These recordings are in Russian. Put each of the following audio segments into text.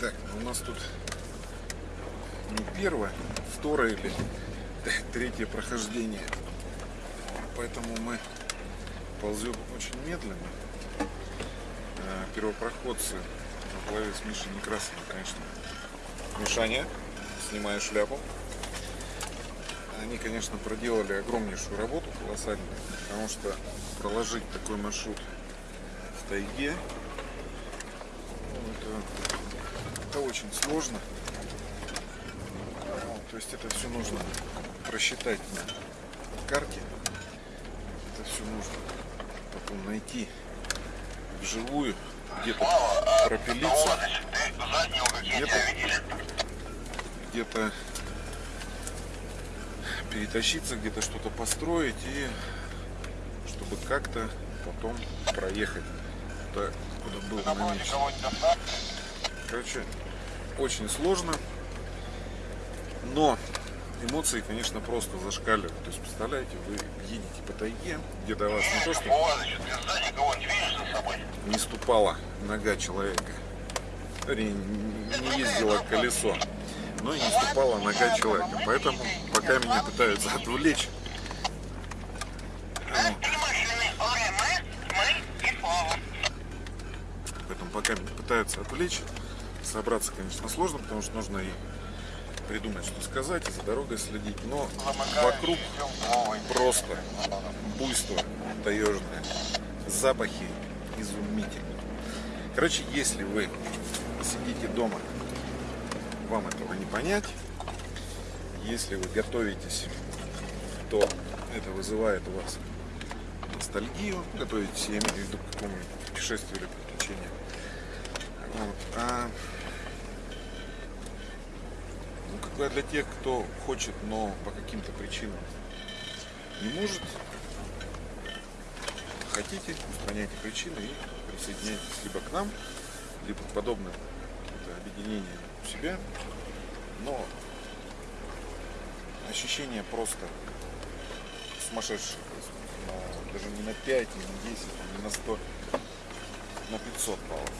Так, ну у нас тут не первое, второе или третье прохождение. Поэтому мы ползем очень медленно. Э, Первопроходцы во главе с Мишей Некрасовым, конечно. Мишаня, снимаю шляпу. Они, конечно, проделали огромнейшую работу, колоссальную, потому что проложить такой маршрут в тайге, ну, это, это очень сложно. Вот, то есть это все нужно просчитать на карте. Это все нужно потом найти вживую, где-то пропилиться, где-то где-то перетащиться, где-то что-то построить и чтобы как-то потом проехать куда был намечен. Короче, очень сложно, но эмоции, конечно, просто зашкаливают. То есть, представляете, вы едете по тайге, где до вас не то, что не ступала нога человека, не ездило колесо, но и не ступала нога человека. Поэтому, пока меня пытаются отвлечь, поэтому пока меня пытаются отвлечь, собраться, конечно, сложно, потому что нужно и придумать, что сказать, и за дорогой следить. Но вокруг просто буйство таежное, запахи изумительные. Короче, если вы сидите дома, вам этого не понять. Если вы готовитесь, то это вызывает у вас ностальгию. Готовитесь, я имею в виду к какому-нибудь путешествию или приключению. Вот. А для тех, кто хочет, но по каким-то причинам не может, хотите, устраняйте причины и присоединяйтесь либо к нам, либо к подобным объединениям у себя, но ощущение просто сумасшедшее. Даже не на 5, не на 10, не на 100, на 500 баллов.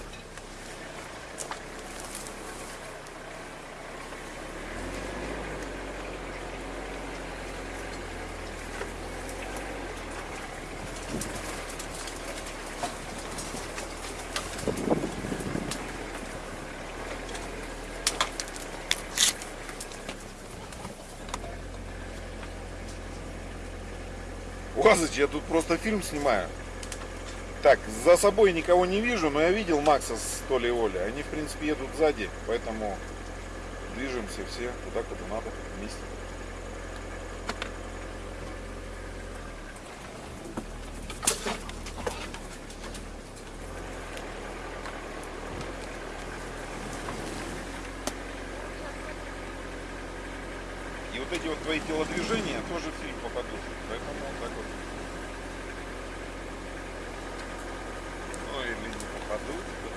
Уазыч, я тут просто фильм снимаю. Так, за собой никого не вижу, но я видел Макса с Толей и Олей. Они, в принципе, едут сзади, поэтому движемся все туда, куда надо, вместе. И вот эти вот твои телодвижения тоже в фильм попадут. Поэтому вот так вот. Ну или не попадут.